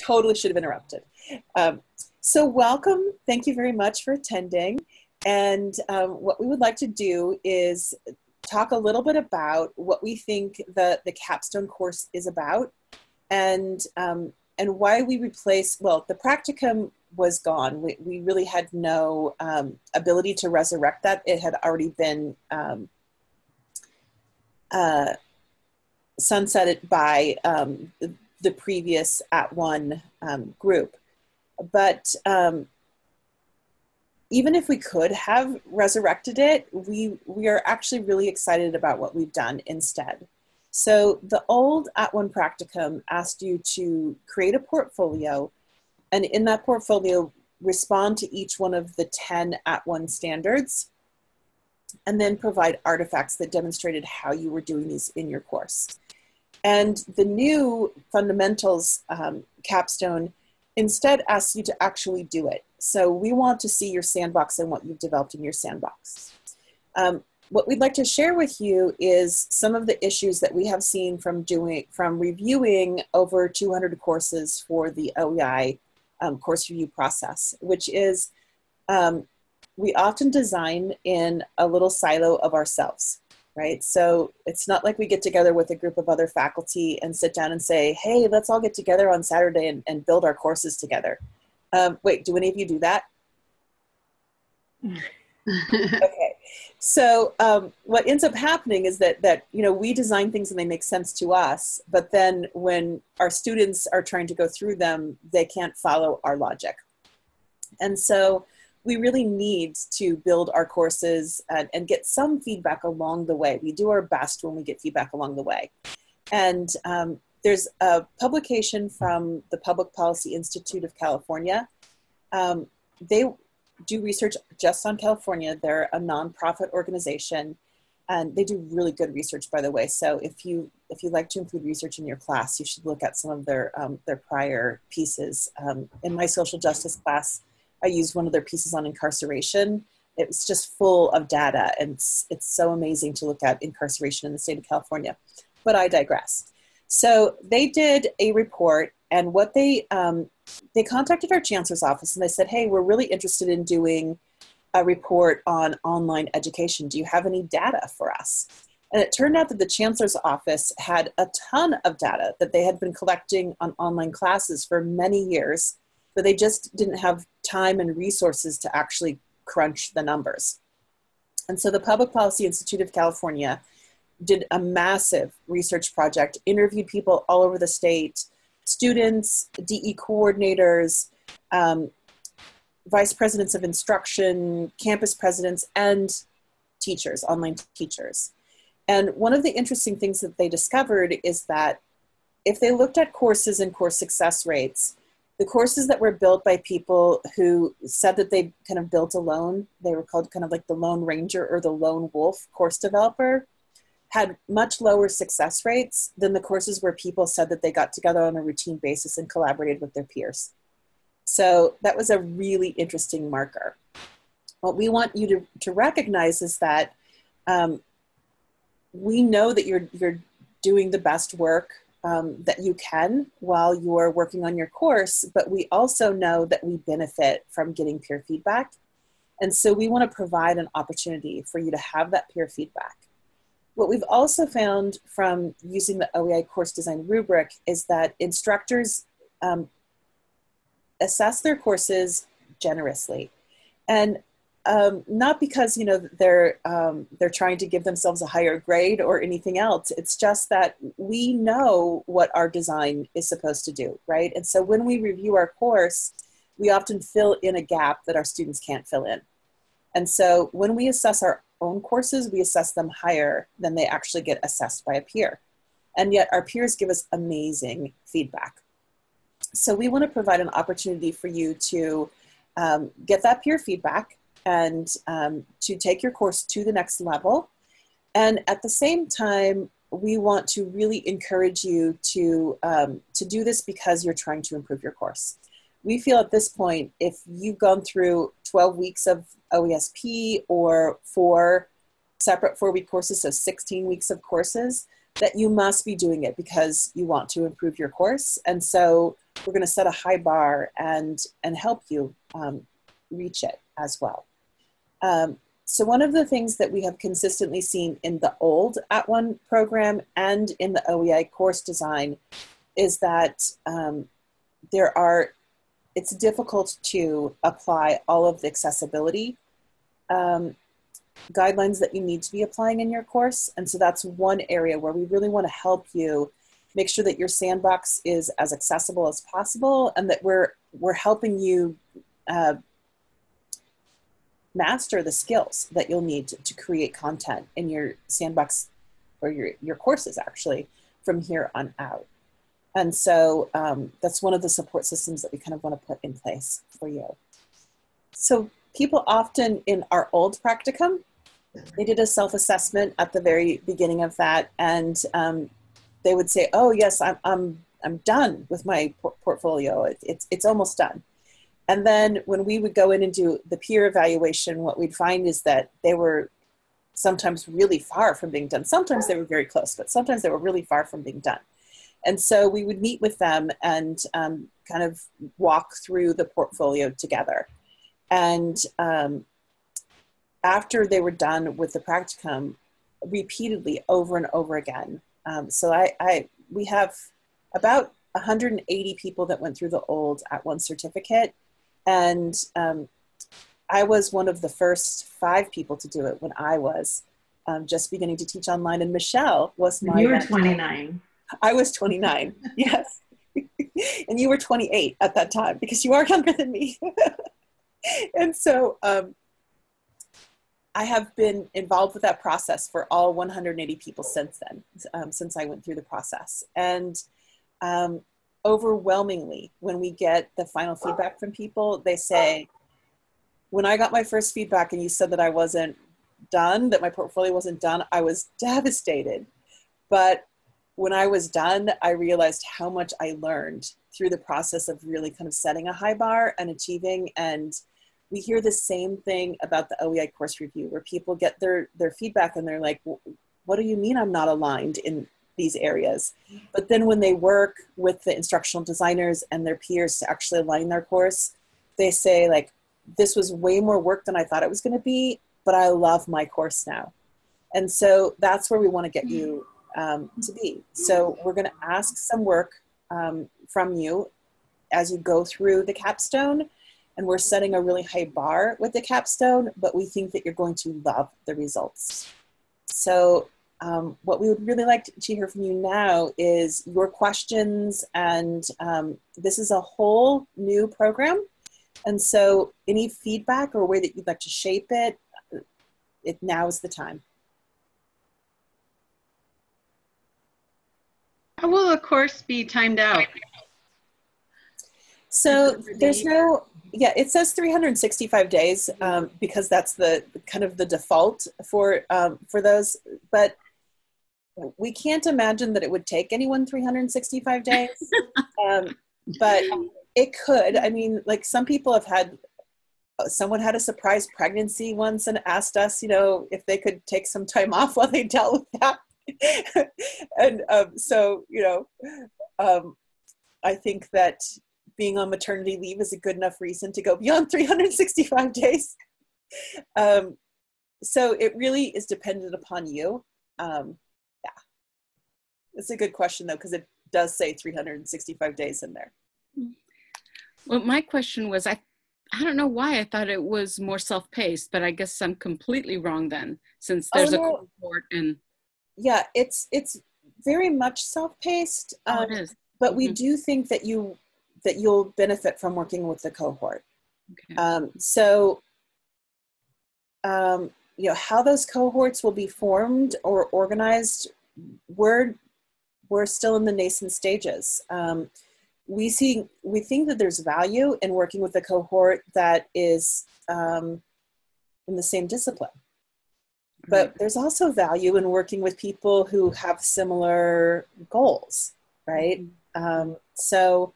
totally should have interrupted. Um, so welcome. Thank you very much for attending. And um, what we would like to do is talk a little bit about what we think the, the capstone course is about and, um, and why we replace, well, the practicum was gone. We, we really had no um, ability to resurrect that. It had already been um, uh, sunsetted by um, the, previous at one um, group. But um, even if we could have resurrected it, we, we are actually really excited about what we've done instead. So the old At One Practicum asked you to create a portfolio and in that portfolio, respond to each one of the 10 At One standards and then provide artifacts that demonstrated how you were doing these in your course. And the new fundamentals um, capstone instead asks you to actually do it. So we want to see your sandbox and what you've developed in your sandbox. Um, what we'd like to share with you is some of the issues that we have seen from doing from reviewing over 200 courses for the OEI um, course review process, which is um, we often design in a little silo of ourselves, right? So it's not like we get together with a group of other faculty and sit down and say, hey, let's all get together on Saturday and, and build our courses together. Um, wait, do any of you do that? okay. So um, what ends up happening is that that you know we design things and they make sense to us, but then when our students are trying to go through them, they can't follow our logic. And so we really need to build our courses and, and get some feedback along the way. We do our best when we get feedback along the way. And um, there's a publication from the Public Policy Institute of California. Um, they do research just on California. They're a nonprofit organization, and they do really good research, by the way. So if you if you like to include research in your class, you should look at some of their um, their prior pieces. Um, in my social justice class, I used one of their pieces on incarceration. It was just full of data, and it's, it's so amazing to look at incarceration in the state of California. But I digress. So they did a report, and what they um, they contacted our chancellor's office and they said, "Hey, we're really interested in doing a report on online education. Do you have any data for us?" And it turned out that the chancellor's office had a ton of data that they had been collecting on online classes for many years, but they just didn't have time and resources to actually crunch the numbers. And so the Public Policy Institute of California did a massive research project, interviewed people all over the state, students, DE coordinators, um, vice presidents of instruction, campus presidents, and teachers, online teachers. And one of the interesting things that they discovered is that if they looked at courses and course success rates, the courses that were built by people who said that they kind of built alone, they were called kind of like the Lone Ranger or the Lone Wolf course developer, had much lower success rates than the courses where people said that they got together on a routine basis and collaborated with their peers. So that was a really interesting marker. What we want you to, to recognize is that um, we know that you're, you're doing the best work um, that you can while you're working on your course, but we also know that we benefit from getting peer feedback. And so we want to provide an opportunity for you to have that peer feedback. What we've also found from using the OEI course design rubric is that instructors um, assess their courses generously. And um, not because you know they're um, they're trying to give themselves a higher grade or anything else. It's just that we know what our design is supposed to do, right? And so when we review our course, we often fill in a gap that our students can't fill in. And so when we assess our own courses, we assess them higher than they actually get assessed by a peer. And yet our peers give us amazing feedback. So we want to provide an opportunity for you to um, get that peer feedback and um, to take your course to the next level. And at the same time, we want to really encourage you to, um, to do this because you're trying to improve your course we feel at this point, if you've gone through 12 weeks of OESP or four separate four week courses, so 16 weeks of courses, that you must be doing it because you want to improve your course. And so we're going to set a high bar and and help you um, reach it as well. Um, so one of the things that we have consistently seen in the old At One program and in the OEI course design is that um, there are, it's difficult to apply all of the accessibility um, guidelines that you need to be applying in your course. And so that's one area where we really want to help you make sure that your sandbox is as accessible as possible and that we're, we're helping you uh, master the skills that you'll need to, to, create content in your sandbox or your, your courses actually from here on out. And so um, that's one of the support systems that we kind of want to put in place for you. So people often in our old practicum, they did a self-assessment at the very beginning of that and um, they would say, oh yes, I'm, I'm, I'm done with my por portfolio. It, it's, it's almost done. And then when we would go in and do the peer evaluation, what we'd find is that they were sometimes really far from being done. Sometimes they were very close, but sometimes they were really far from being done. And so we would meet with them and um, kind of walk through the portfolio together. And um, after they were done with the practicum, repeatedly over and over again. Um, so I, I, we have about 180 people that went through the old at one certificate and um, I was one of the first five people to do it when I was um, just beginning to teach online. And Michelle was my. You were 29. I was 29, yes. and you were 28 at that time because you are younger than me. and so um, I have been involved with that process for all 180 people since then, um, since I went through the process. And um, overwhelmingly when we get the final feedback from people they say when i got my first feedback and you said that i wasn't done that my portfolio wasn't done i was devastated. But when i was done i realized how much i learned through the process of really kind of setting a high bar and achieving. And we hear the same thing about the oei course review where people get their their feedback and they're like what do you mean i'm not aligned in these areas. But then when they work with the instructional designers and their peers to actually align their course, they say like, this was way more work than I thought it was going to be, but I love my course now. And so that's where we want to get you um, to be. So we're going to ask some work um, from you as you go through the capstone. And we're setting a really high bar with the capstone, but we think that you're going to love the results. So um, what we would really like to, hear from you now is your questions and um, this is a whole new program. And so any feedback or way that you'd like to shape it it now is the time. How will of course be timed out? So there's no yeah it says 365 days um, because that's the kind of the default for um, for those. But we can't imagine that it would take anyone 365 days. Um, but it could. I mean like some people have had someone had a surprise pregnancy once and asked us you know if they could take some time off while they dealt with that. And um, so you know um, i think that being on maternity leave is a good enough reason to go beyond 365 days. Um, so it really is dependent upon you. Um, it's a good question though, because it does say 365 days in there. Well, my question was, I, I don't know why I thought it was more self-paced, but I guess I'm completely wrong then, since there's oh, no. a cohort and. Yeah, it's it's very much self-paced. Um, oh, it um. But we mm-hmm. do think that you that you'll benefit from working with the cohort. Okay. Um, so, um, you know, how those cohorts will be formed or organized, we're we're still in the nascent stages. Um, we see we think that there's value in working with a cohort that is um, in the same discipline. But there's also value in working with people who have similar goals right? Mm-hmm. um, so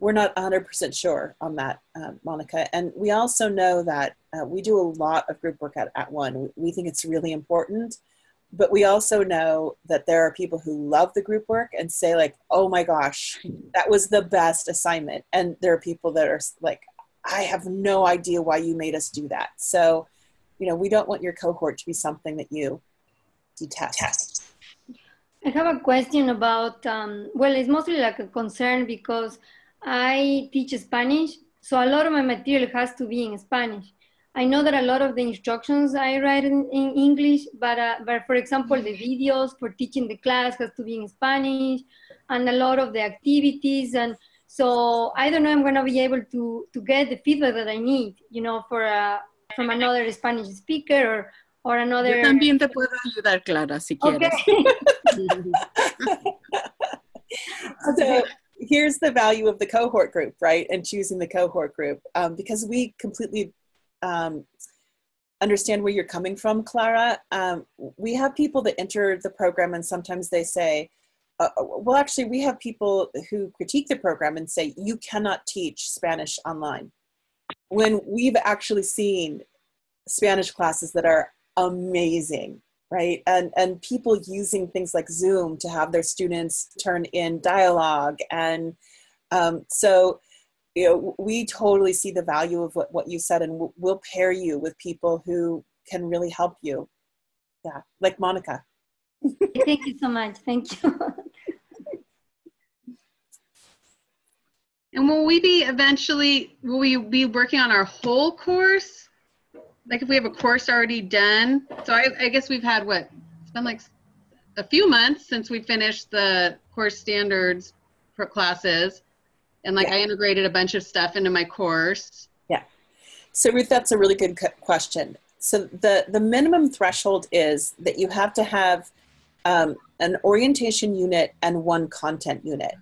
we're not 100% sure on that uh, monica. And we also know that uh, we do a lot of group work at, at one we think it's really important but we also know that there are people who love the group work and say like oh my gosh that was the best assignment. And there are people that are like i have no idea why you made us do that. So you know we don't want your cohort to be something that you detest. I have a question about um, well it's mostly like a concern because i teach spanish so a lot of my material has to be in spanish I know that a lot of the instructions I write in, in English, but, uh, but for example, the videos for teaching the class has to be in Spanish and a lot of the activities. And so I don't know I'm going to be able to, to get the feedback that I need, you know, for uh, from another Spanish speaker or, or another... Yo también te puedo ayudar, Clara, si quieres. Okay. so here's the value of the cohort group, right? And choosing the cohort group um, because we completely um, understand where you're coming from, Clara. Um, we have people that enter the program and sometimes they say, uh, well, actually, we have people who critique the program and say, you cannot teach Spanish online. When we've actually seen Spanish classes that are amazing, right? And, and people using things like Zoom to have their students turn in dialogue. And um, so you know, we totally see the value of what, what you said and we'll, we'll pair you with people who can really help you. Yeah, like Monica. Thank you so much. Thank you. and will we be eventually, will we be working on our whole course? Like if we have a course already done? So I, I guess we've had what? It's been like a few months since we finished the course standards for classes and like yeah. I integrated a bunch of stuff into my course. Yeah. So Ruth, that's a really good question. So the the minimum threshold is that you have to have um, an orientation unit and one content unit.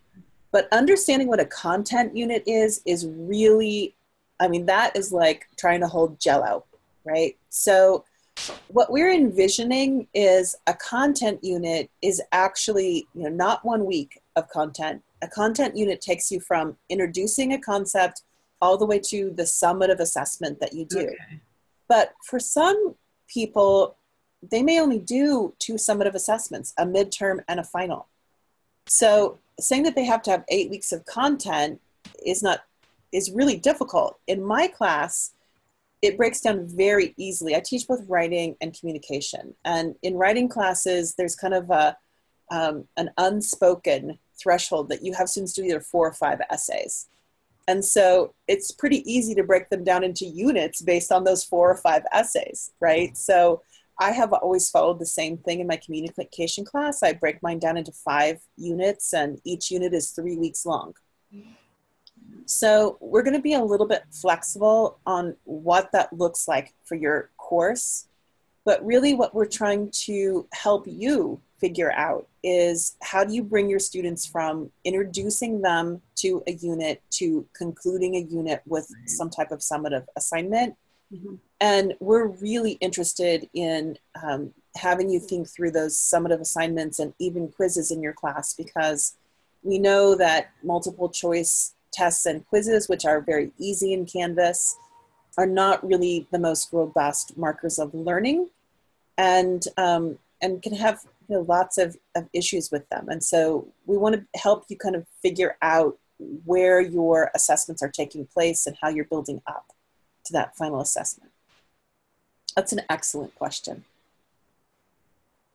But understanding what a content unit is is really, I mean, that is like trying to hold Jello, right? So what we're envisioning is a content unit is actually you know not one week of content a content unit takes you from introducing a concept all the way to the summative assessment that you do. Okay. But for some people, they may only do two summative assessments, a midterm and a final. So saying that they have to have eight weeks of content is not is really difficult. In my class, it breaks down very easily. I teach both writing and communication. And in writing classes, there's kind of a um, an unspoken threshold that you have students do either four or five essays. And so it's pretty easy to break them down into units based on those four or five essays, right? So I have always followed the same thing in my communication class. I break mine down into five units, and each unit is three weeks long. So we're going to be a little bit flexible on what that looks like for your course. But really, what we're trying to help you figure out is how do you bring your students from introducing them to a unit to concluding a unit with some type of summative assignment mm-hmm. and we're really interested in um, having you think through those summative assignments and even quizzes in your class because we know that multiple choice tests and quizzes which are very easy in canvas are not really the most robust markers of learning and um, and can have you know, lots of, of issues with them. And so we want to help you kind of figure out where your assessments are taking place and how you're building up to that final assessment. That's an excellent question.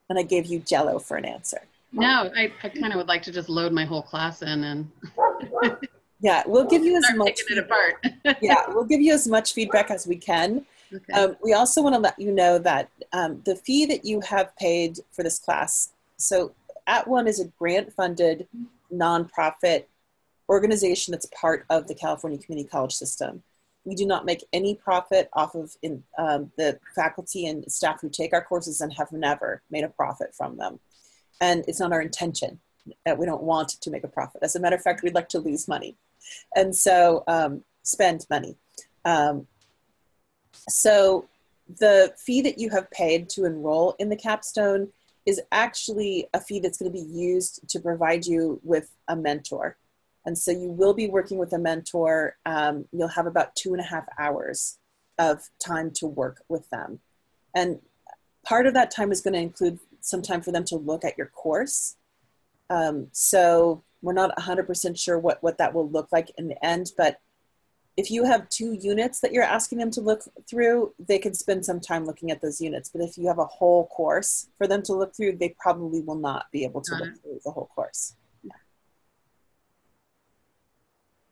And I gave you jello for an answer. No, I, I kind of would like to just load my whole class in and yeah, we'll give you as much Taking it apart. yeah, we'll give you as much feedback as we can. Okay. Um, we also want to let you know that um, the fee that you have paid for this class, so At One is a grant funded nonprofit organization that's part of the California Community College system. We do not make any profit off of in, um, the faculty and staff who take our courses and have never made a profit from them. And it's not our intention that we don't want to make a profit. As a matter of fact, we'd like to lose money and so um, spend money. Um, so the fee that you have paid to enroll in the capstone is actually a fee that's going to be used to provide you with a mentor. And so you will be working with a mentor. Um, you'll have about two and a half hours of time to work with them. And part of that time is going to include some time for them to look at your course. Um, so we're not 100% sure what, what that will look like in the end, but if you have two units that you're asking them to look through, they can spend some time looking at those units. But if you have a whole course for them to look through, they probably will not be able to look through the whole course.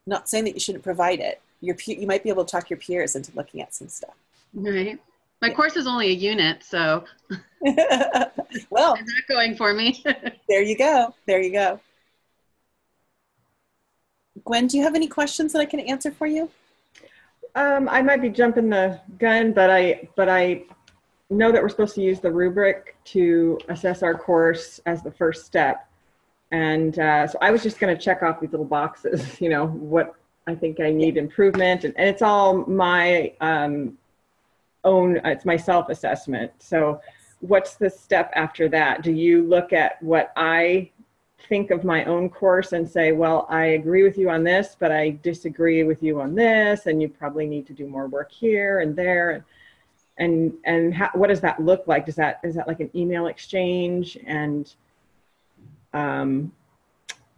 Not saying that you shouldn't provide it. Your you might be able to talk your peers into looking at some stuff. Right. My course is only a unit, so well, it's not going for me. there you go. There you go. Gwen, do you have any questions that I can answer for you? Um, I might be jumping the gun, but I, but I know that we're supposed to use the rubric to assess our course as the first step. And uh, so I was just going to check off these little boxes, you know, what I think I need improvement. And, and it's all my um, own, it's my self assessment. So what's the step after that? Do you look at what I think of my own course and say, well, I agree with you on this, but I disagree with you on this, and you probably need to do more work here and there. And and and how, what does that look like? Does that is that like an email exchange? And um,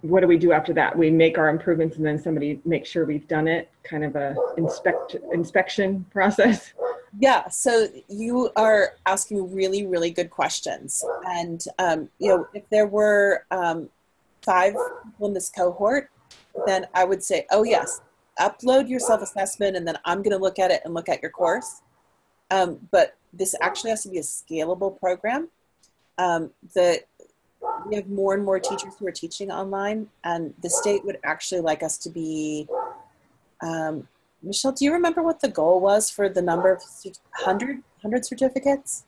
what do we do after that? We make our improvements, and then somebody makes sure we've done it. Kind of a inspect inspection process. Yeah, so you are asking really, really good questions. And, um, you know, if there were um, five people in this cohort, then I would say, oh, yes, upload your self assessment, and then I'm going to look at it and look at your course. Um, but this actually has to be a scalable program. Um, the, we have more and more teachers who are teaching online, and the state would actually like us to be um, Michelle, do you remember what the goal was for the number of 100, 100 certificates?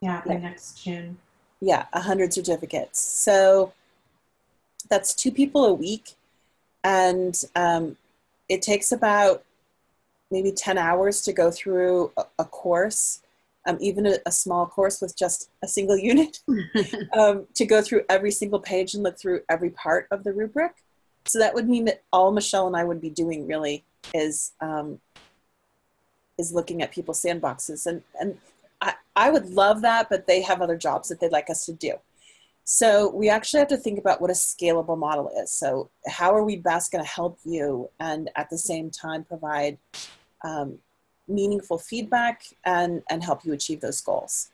Yeah, by next June. Yeah, 100 certificates. So that's two people a week. And um, it takes about maybe 10 hours to go through a, a course, um, even a, a, small course with just a single unit, um, to go through every single page and look through every part of the rubric. So that would mean that all Michelle and I would be doing really is um, is looking at people's sandboxes, and and I, I would love that, but they have other jobs that they'd like us to do. So we actually have to think about what a scalable model is. So how are we best going to help you, and at the same time provide um, meaningful feedback and and help you achieve those goals.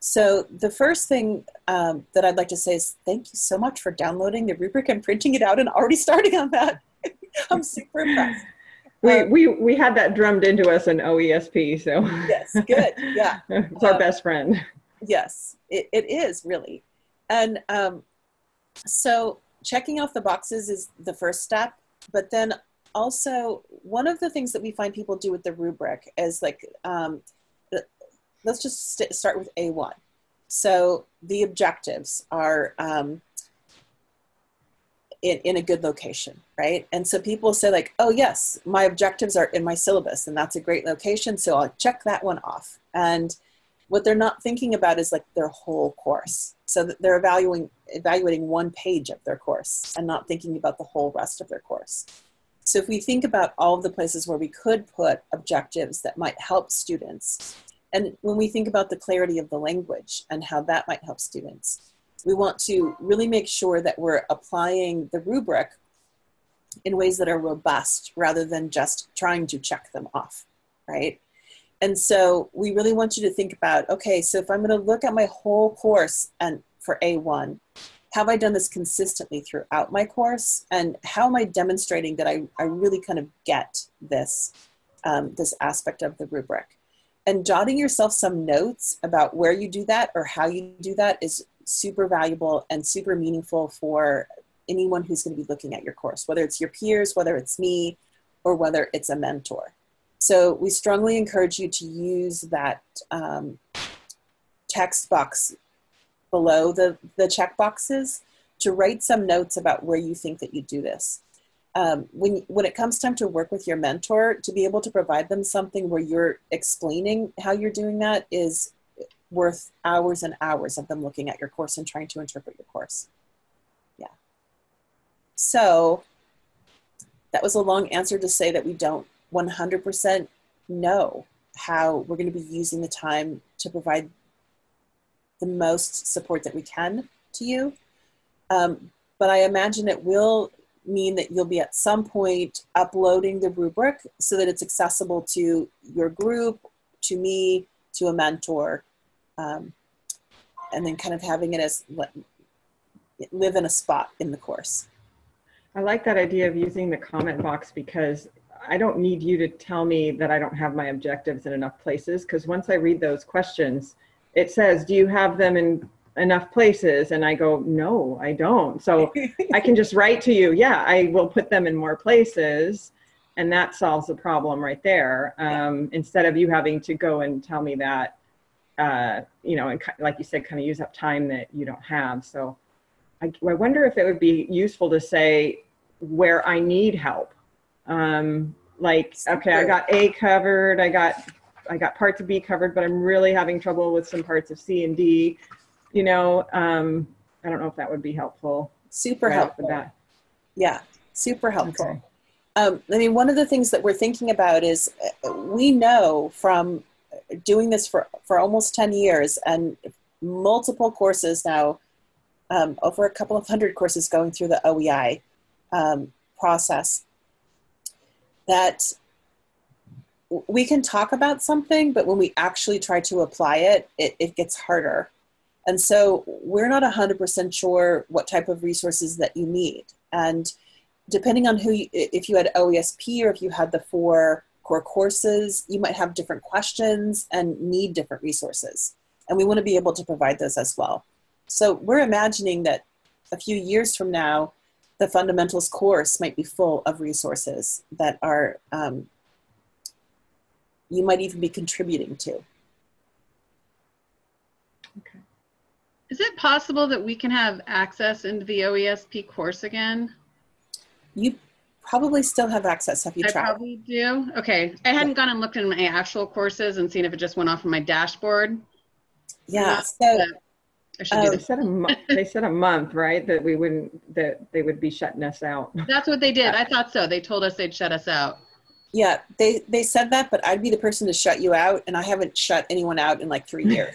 So the first thing um, that I'd like to say is thank you so much for downloading the rubric and printing it out and already starting on that. I'm super impressed. We, um, we, we had that drummed into us in OESP, so. Yes, good, yeah. it's our um, best friend. Yes, it, it is really. And um, so checking off the boxes is the first step, but then also one of the things that we find people do with the rubric is like, um, let's just st- start with A1. So the objectives are um, in, in a good location, right? And so people say like, oh yes, my objectives are in my syllabus and that's a great location. So I'll check that one off. And what they're not thinking about is like their whole course. So they're evaluating, evaluating one page of their course and not thinking about the whole rest of their course. So if we think about all of the places where we could put objectives that might help students, and when we think about the clarity of the language and how that might help students, we want to really make sure that we're applying the rubric in ways that are robust rather than just trying to check them off, right? And so we really want you to think about okay, so if I'm going to look at my whole course and for A1, have I done this consistently throughout my course? And how am I demonstrating that I, I really kind of get this, um, this aspect of the rubric? And jotting yourself some notes about where you do that or how you do that is super valuable and super meaningful for anyone who's going to be looking at your course, whether it's your peers, whether it's me, or whether it's a mentor. So we strongly encourage you to use that um, text box below the, the check boxes to write some notes about where you think that you do this. Um, when, when it comes time to work with your mentor, to be able to provide them something where you're explaining how you're doing that is worth hours and hours of them looking at your course and trying to interpret your course. Yeah. So that was a long answer to say that we don't 100% know how we're going to be using the time to provide the most support that we can to you. Um, but I imagine it will mean that you'll be at some point uploading the rubric so that it's accessible to your group, to me, to a mentor, um, and then kind of having it as live in a spot in the course. I like that idea of using the comment box because I don't need you to tell me that I don't have my objectives in enough places because once I read those questions, it says, do you have them in enough places? And I go, no, I don't. So I can just write to you, yeah, I will put them in more places. And that solves the problem right there. Um, instead of you having to go and tell me that, uh, you know, and like you said, kind of use up time that you don't have. So I, I wonder if it would be useful to say where I need help. Um, like, okay, I got A covered, I got I got parts of B covered, but I'm really having trouble with some parts of C and D. You know, um, I don't know if that would be helpful. Super right helpful. Yeah, super helpful. Okay. Um, I mean, one of the things that we're thinking about is uh, we know from doing this for, for almost 10 years and multiple courses now, um, over a couple of hundred courses going through the OEI um, process, that we can talk about something, but when we actually try to apply it, it, it gets harder. And so we're not 100% sure what type of resources that you need. And depending on who, you, if you had OESP or if you had the four core courses, you might have different questions and need different resources. And we want to be able to provide those as well. So we're imagining that a few years from now, the fundamentals course might be full of resources that are um, you might even be contributing to. Okay. Is it possible that we can have access into the OESP course again? You probably still have access. Have you I tried? I probably do. Okay. I hadn't gone and looked in my actual courses and seen if it just went off of my dashboard. Yeah. So um, they said a. They said a month, right? That we wouldn't. That they would be shutting us out. That's what they did. I thought so. They told us they'd shut us out. Yeah, they they said that, but I'd be the person to shut you out, and I haven't shut anyone out in like three years.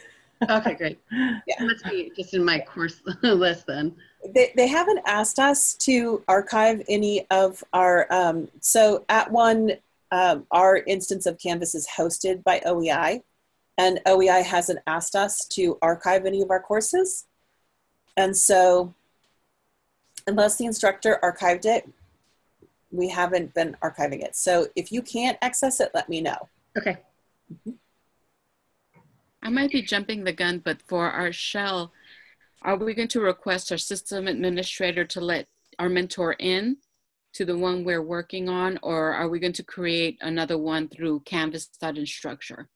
Okay, great. Yeah, must be just in my course list then. They they haven't asked us to archive any of our. Um, so at one, um, our instance of Canvas is hosted by OEI, and OEI hasn't asked us to archive any of our courses, and so unless the instructor archived it, we haven't been archiving it. So if you can't access it, let me know. Okay. I might be jumping the gun, but for our shell, are we going to request our system administrator to let our mentor in to the one we're working on, or are we going to create another one through Canvas.instructure?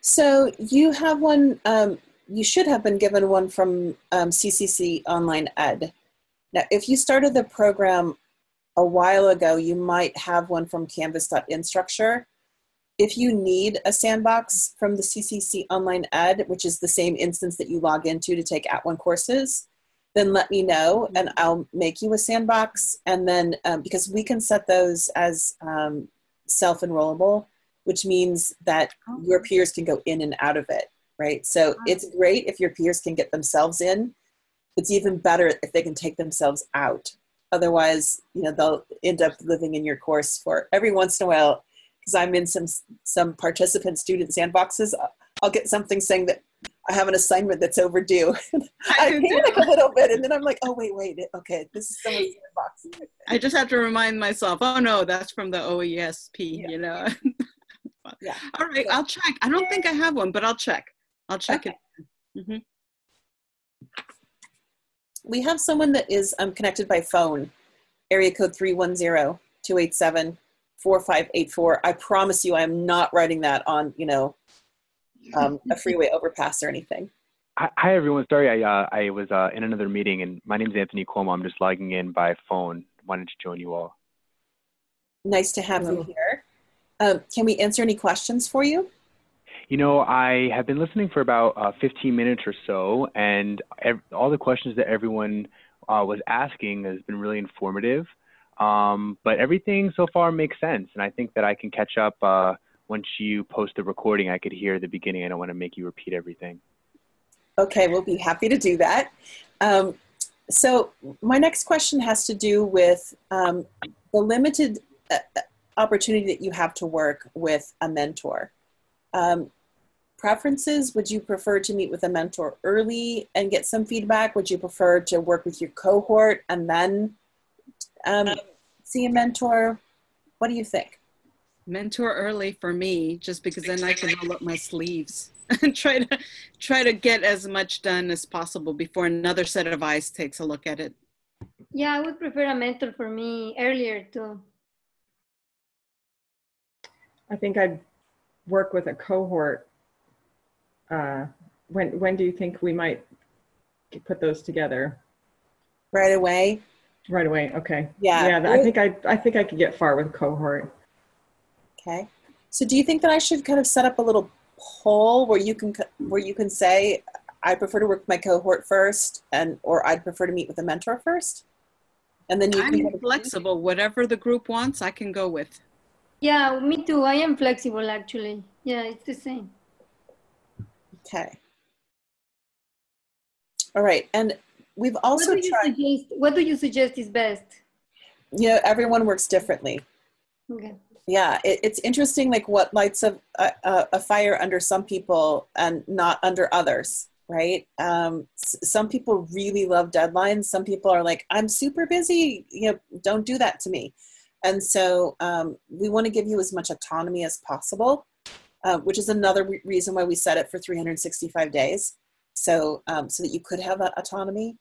So you have one, um, you should have been given one from um, CCC Online Ed. Now, if you started the program a while ago, you might have one from canvas.instructure. If you need a sandbox from the CCC Online Ed, which is the same instance that you log into to take at @ONE courses, then let me know and I'll make you a sandbox. And then, um, because we can set those as um, self-enrollable, which means that your peers can go in and out of it, right? So it's great if your peers can get themselves in. It's even better if they can take themselves out Otherwise, you know, they'll end up living in your course for every once in a while. Because I'm in some some participant student sandboxes, I'll get something saying that I have an assignment that's overdue. I, panic a little bit, and then I'm like, oh wait, wait, okay, this is someone's sandbox. I just have to remind myself, oh no, that's from the OESP, yeah. you know. yeah. All right, I'll check. I don't think I have one, but I'll check. I'll check okay. it. Mm-hmm we have someone that is um, connected by phone, area code 310-287-4584. I promise you I am not writing that on, you know, um, a freeway overpass or anything. Hi, everyone. Sorry, I, uh, I was uh, in another meeting, and my name is Anthony Cuomo. I'm just logging in by phone. Wanted to join you all. Nice to have Hello. you here. Um, can we answer any questions for you? You know, I have been listening for about uh, 15 minutes or so, and ev- all the questions that everyone uh, was asking has been really informative. Um, but everything so far makes sense, and I think that I can catch up uh, once you post the recording. I could hear the beginning. I don't want to make you repeat everything. Okay, we'll be happy to do that. Um, so my next question has to do with um, the limited uh, opportunity that you have to work with a mentor. Um, preferences, would you prefer to meet with a mentor early and get some feedback? Would you prefer to work with your cohort and then um, see a mentor? What do you think? Mentor early for me, just because then I can roll up my sleeves and try to try to get as much done as possible before another set of eyes takes a look at it. Yeah, I would prefer a mentor for me earlier too. I think I'd work with a cohort. Uh, when when do you think we might put those together? Right away. Right away. Okay. Yeah. Yeah. I think I I think I could get far with cohort. Okay. So do you think that I should kind of set up a little poll where you can where you can say I prefer to work with my cohort first and or I'd prefer to meet with a mentor first? And then you I'm can flexible. Whatever the group wants, I can go with. Yeah, me too. I am flexible actually. Yeah, it's the same. Okay. All right. And we've also what tried, suggest? What do you suggest is best? you know, everyone works differently. Okay. Yeah, it, it's interesting, like what lights a, a, a fire under some people and not under others, right? Um, s- some people really love deadlines. Some people are like, I'm super busy. You know, don't do that to me. And so um, we want to give you as much autonomy as possible, uh, which is another re- reason why we set it for 365 days, so um, so that you could have that autonomy.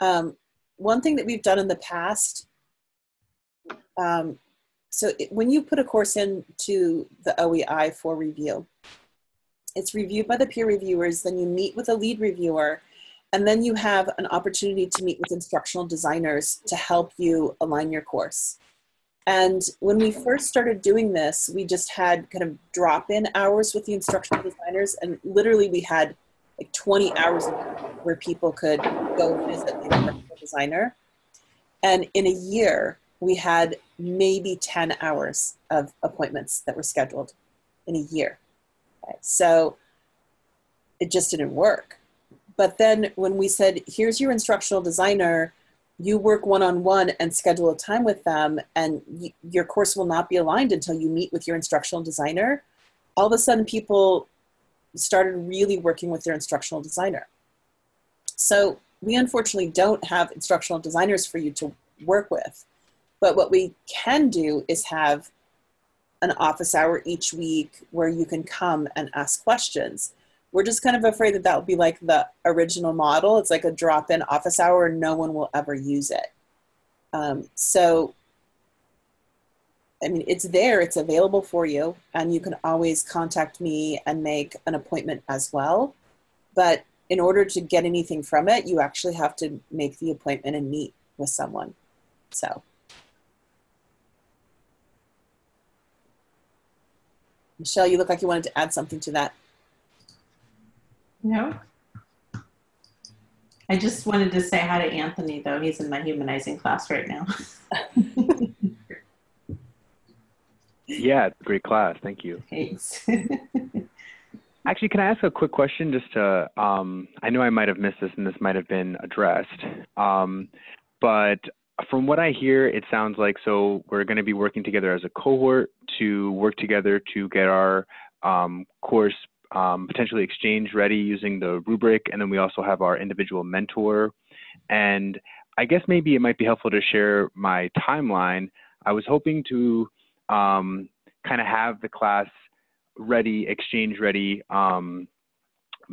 Um, one thing that we've done in the past um, so it, when you put a course into the OEI for review, it's reviewed by the peer reviewers, then you meet with a lead reviewer, and then you have an opportunity to meet with instructional designers to help you align your course. And when we first started doing this, we just had kind of drop in hours with the instructional designers, and literally we had like 20 hours where people could go visit the instructional designer. And in a year, we had maybe 10 hours of appointments that were scheduled in a year. Okay, So it just didn't work. But then when we said, here's your instructional designer, you work one on one and schedule a time with them, and your course will not be aligned until you meet with your instructional designer. All of a sudden, people started really working with their instructional designer. So we unfortunately don't have instructional designers for you to work with. But what we can do is have an office hour each week where you can come and ask questions. We're just kind of afraid that that will be like the original model. It's like a drop in office hour and no one will ever use it. Um, so, I mean, it's there, it's available for you, and you can always contact me and make an appointment as well. But in order to get anything from it, you actually have to make the appointment and meet with someone. So. Michelle, you look like you wanted to add something to that. No? I just wanted to say hi to Anthony, though. He's in my humanizing class right now. Yeah, it's a great class. Thank you. Thanks. Actually, can I ask a quick question just to, um, I know I might have missed this and this might have been addressed, um, but from what I hear, it sounds like so we're going to be working together as a cohort to work together to get our um, course um, potentially exchange ready using the rubric, and then we also have our individual mentor. And I guess maybe it might be helpful to share my timeline. I was hoping to um, kind of have the class ready, exchange ready um,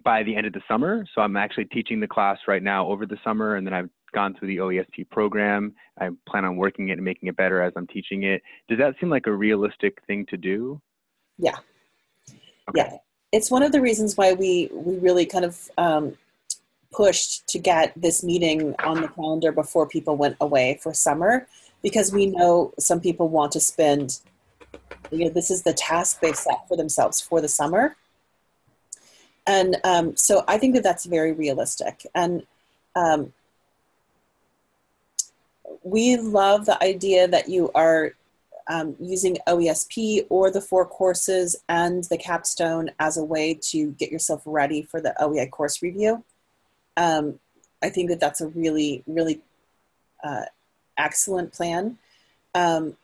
by the end of the summer. So I'm actually teaching the class right now over the summer, and then I've gone through the OESP program. I plan on working it and making it better as I'm teaching it. Does that seem like a realistic thing to do? Yeah. Okay. Yeah. It's one of the reasons why we, we really kind of um, pushed to get this meeting on the calendar before people went away for summer, because we know some people want to spend, you know, this is the task they've set for themselves for the summer. And um, so I think that that's very realistic. And um, we love the idea that you are um, using OESP or the four courses and the capstone as a way to get yourself ready for the OEI course review. um, I think that that's a really, really uh, excellent plan. Um,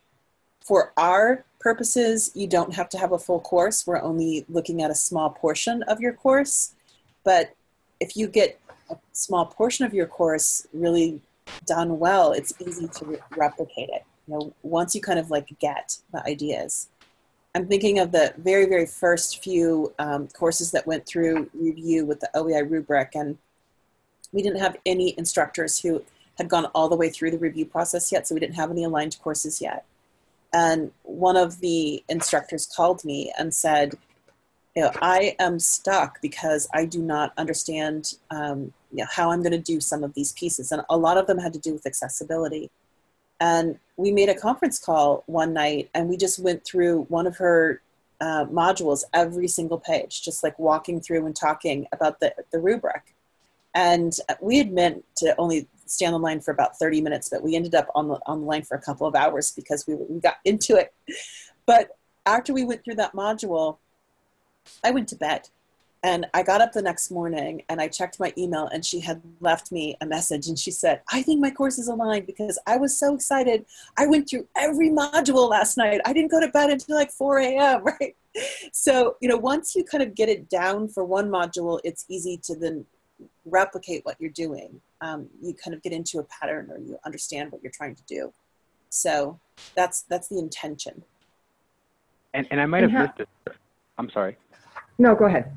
for our purposes, you don't have to have a full course. We're only looking at a small portion of your course. But if you get a small portion of your course really done well, it's easy to re- replicate it. You know, once you kind of like get the ideas. I'm thinking of the very, very first few um, courses that went through review with the OEI rubric, and we didn't have any instructors who had gone all the way through the review process yet, so we didn't have any aligned courses yet. And one of the instructors called me and said, you know, I am stuck because I do not understand um, you know, how I'm going to do some of these pieces. And a lot of them had to do with accessibility. And we made a conference call one night and we just went through one of her uh, modules, every single page, just like walking through and talking about the, the rubric. And we had meant to only stay on the line for about 30 minutes, but we ended up on the, on the line for a couple of hours because we, we got into it. But after we went through that module, I went to bed and I got up the next morning and I checked my email and she had left me a message and she said, I think my course is aligned because I was so excited. I went through every module last night. I didn't go to bed until like 4 a.m., right? So, you know, once you kind of get it down for one module, it's easy to then replicate what you're doing. Um, you kind of get into a pattern or you understand what you're trying to do. So that's that's the intention. And, and I might have Yeah. missed it. I'm sorry. No, go ahead.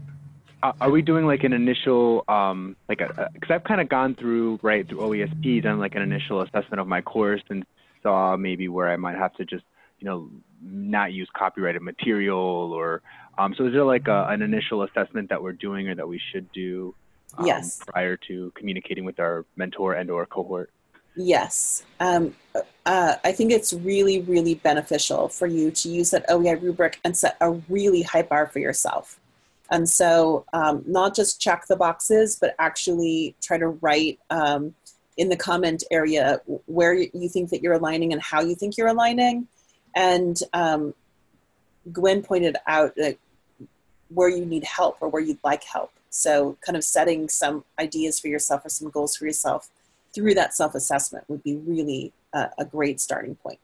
Uh, are we doing like an initial, um, like a, because I've kind of gone through, right, through OESP, done like an initial assessment of my course and saw maybe where I might have to just, you know, not use copyrighted material or, um, so is there like a, an initial assessment that we're doing or that we should do um, Yes. prior to communicating with our mentor and or cohort? Yes. Um, uh, I think it's really, really beneficial for you to use that OEI rubric and set a really high bar for yourself. And so, um, not just check the boxes, but actually try to write um, in the comment area where you think that you're aligning and how you think you're aligning. And um, Gwen pointed out that where you need help or where you'd like help. So, kind of setting some ideas for yourself or some goals for yourself through that self assessment would be really uh, a great starting point.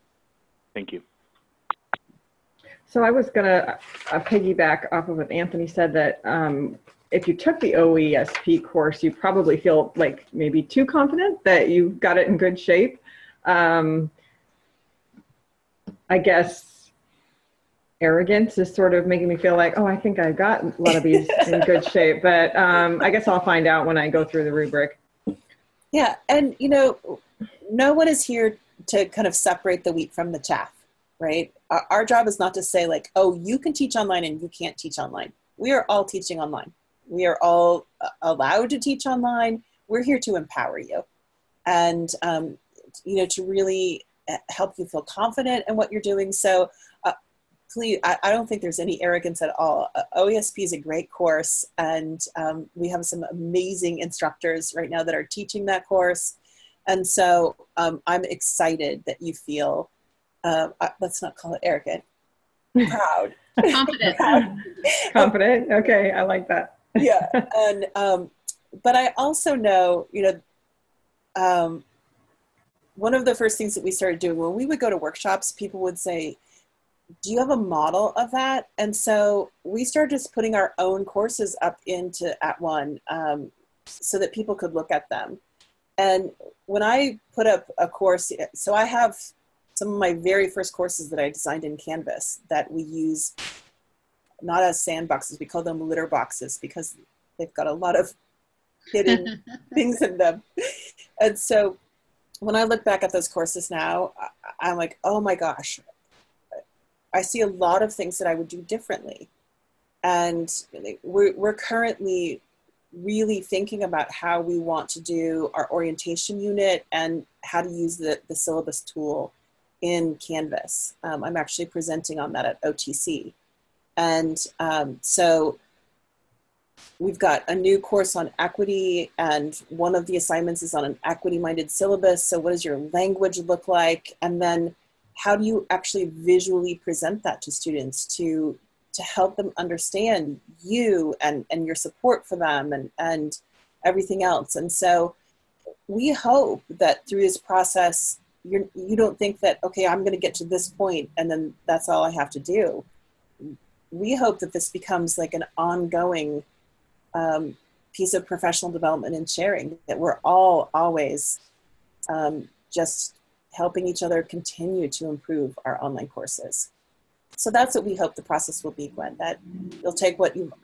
Thank you. So I was gonna uh, piggyback off of what Anthony said that um, if you took the OESP course, you probably feel like maybe too confident that you got it in good shape. Um, I guess arrogance is sort of making me feel like, oh, I think I got a lot of these in good shape. But um, I guess I'll find out when I go through the rubric. Yeah, and you know, no one is here to kind of separate the wheat from the chaff, right? Our, our job is not to say, like, oh, you can teach online and you can't teach online. We are all teaching online. We are all uh, allowed to teach online. We're here to empower you and, um, you know, to really uh, help you feel confident in what you're doing. So, please, I, I don't think there's any arrogance at all. Uh, OESP is a great course, and um, we have some amazing instructors right now that are teaching that course. And so um, I'm excited that you feel, uh, uh, let's not call it arrogant, proud. Confident. Confident? Okay, I like that. yeah. And, um, but I also know, you know, um, one of the first things that we started doing when we would go to workshops, people would say, do you have a model of that? And so we started just putting our own courses up into @ONE um, so that people could look at them. And when I put up a course, so I have some of my very first courses that I designed in Canvas that we use not as sandboxes, we call them litter boxes because they've got a lot of hidden things in them. And so when I look back at those courses now, I'm like, oh my gosh, I see a lot of things that I would do differently. And we're, we're currently really thinking about how we want to do our orientation unit and how to use the, the syllabus tool in Canvas. Um, I'm actually presenting on that at OTC. And um, so we've got a new course on equity, and one of the assignments is on an equity minded syllabus. So, what does your language look like? And then, how do you actually visually present that to students to to help them understand you and and your support for them and and everything else. And so we hope that through this process, you're, you don't think that, okay, I'm going to get to this point and then that's all I have to do. We hope that this becomes like an ongoing um, piece of professional development and sharing, that we're all always um, just helping each other continue to improve our online courses. So that's what we hope the process will be, Gwen, that you'll take what you've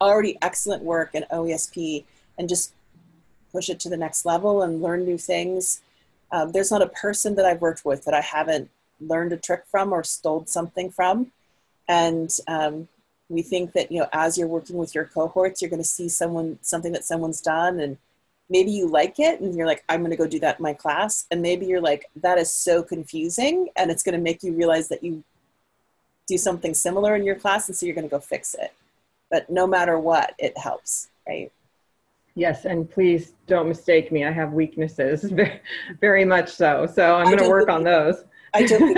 already excellent work in OESP and just push it to the next level and learn new things. Um, there's not a person that I've worked with that I haven't learned a trick from or stole something from. And um, we think that, you know, as you're working with your cohorts, you're going to see someone, something that someone's done and maybe you like it and you're like, I'm going to go do that in my class. And maybe you're like, that is so confusing. And it's going to make you realize that you do something similar in your class. And so you're going to go fix it. But no matter what, it helps, right? Yes, and please don't mistake me. I have weaknesses, very, very much so. So I'm going to work on those. I do.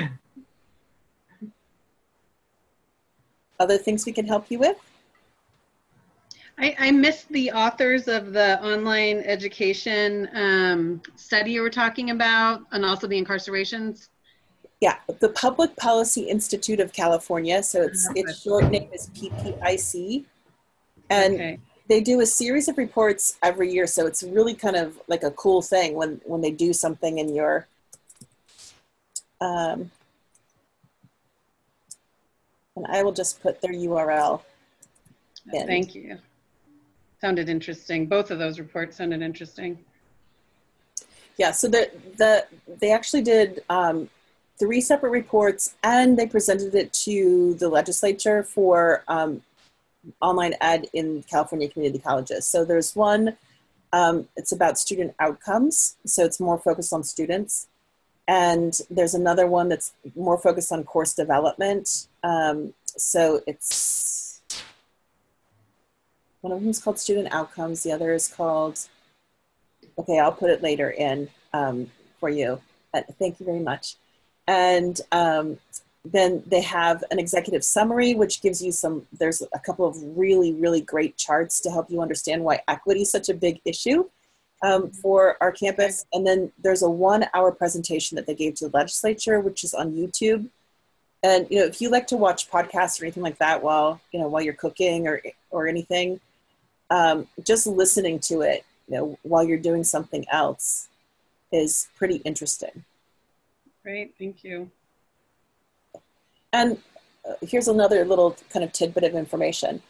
Other things we can help you with? I, I missed the authors of the online education um, study you were talking about and also the incarcerations. Yeah, the Public Policy Institute of California. So it's its short name is PPIC, and okay. they do a series of reports every year. So it's really kind of like a cool thing when when they do something in your. Um, and I will just put their URL. In. Thank you. Sounded interesting. Both of those reports sounded interesting. Yeah, so the the they actually did um, three separate reports, and they presented it to the legislature for um, online ed in California community colleges. So there's one, um, it's about student outcomes, so it's more focused on students. And there's another one that's more focused on course development. Um, so it's, one of them is called student outcomes, the other is called, okay, I'll put it later in um, for you. Uh, thank you very much. And um, then they have an executive summary, which gives you some, there's a couple of really, really great charts to help you understand why equity is such a big issue um, for our campus. And then there's a one hour presentation that they gave to the legislature, which is on YouTube. And, you know, if you like to watch podcasts or anything like that while, you know, while you're cooking or, or anything, um, just listening to it, you know, while you're doing something else is pretty interesting. Great, thank you. And uh, here's another little kind of tidbit of information.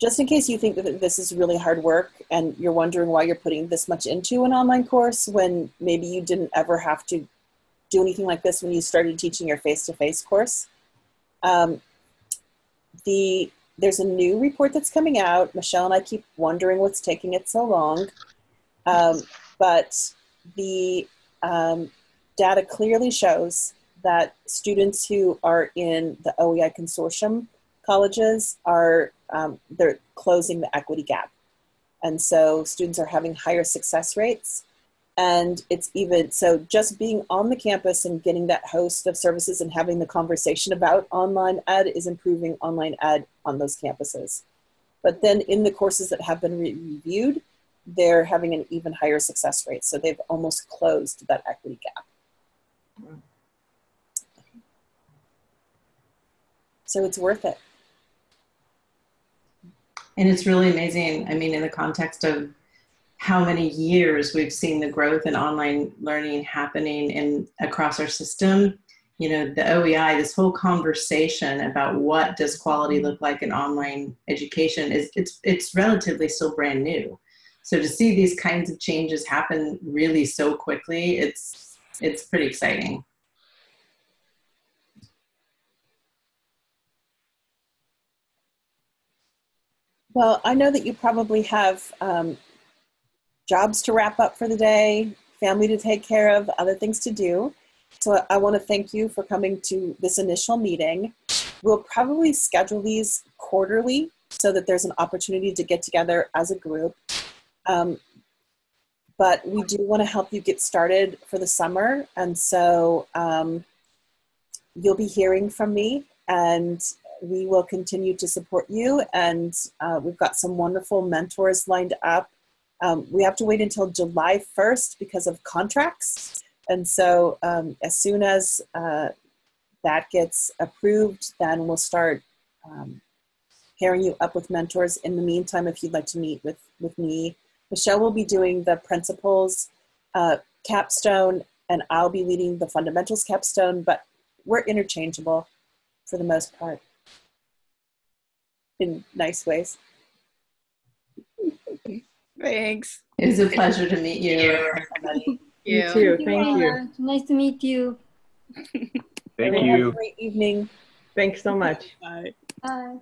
Just in case you think that this is really hard work and you're wondering why you're putting this much into an online course when maybe you didn't ever have to do anything like this when you started teaching your face-to-face course. Um, the there's a new report that's coming out. Michelle and I keep wondering what's taking it so long. Um, but the um, data clearly shows that students who are in the OEI consortium colleges are um, they're closing the equity gap. And so students are having higher success rates. And it's even so just being on the campus and getting that host of services and having the conversation about online ed is improving online ed on those campuses. But then in the courses that have been re reviewed, they're having an even higher success rate. So they've almost closed that equity gap. So it's worth it. And it's really amazing. I mean, in the context of how many years we've seen the growth in online learning happening in across our system. You know, the OEI, this whole conversation about what does quality look like in online education is it's it's relatively still brand new. So to see these kinds of changes happen really so quickly, it's it's pretty exciting. Well, I know that you probably have um, jobs to wrap up for the day, family to take care of, other things to do. So I want to thank you for coming to this initial meeting. We'll probably schedule these quarterly so that there's an opportunity to get together as a group. Um, but we do want to help you get started for the summer. And so um, you'll be hearing from me and we will continue to support you, and uh, we've got some wonderful mentors lined up. Um, we have to wait until July 1st because of contracts. And so, um, as soon as uh, that gets approved, then we'll start um, pairing you up with mentors. In the meantime, if you'd like to meet with, with me, Michelle will be doing the principles uh, capstone, and I'll be leading the fundamentals capstone, but we're interchangeable for the most part in nice ways. Thanks. It was a pleasure to meet you. You too. Thank Thank you. Anna. Nice to meet you. Thank you. Have a you. great evening. Thanks so much. Bye. Bye.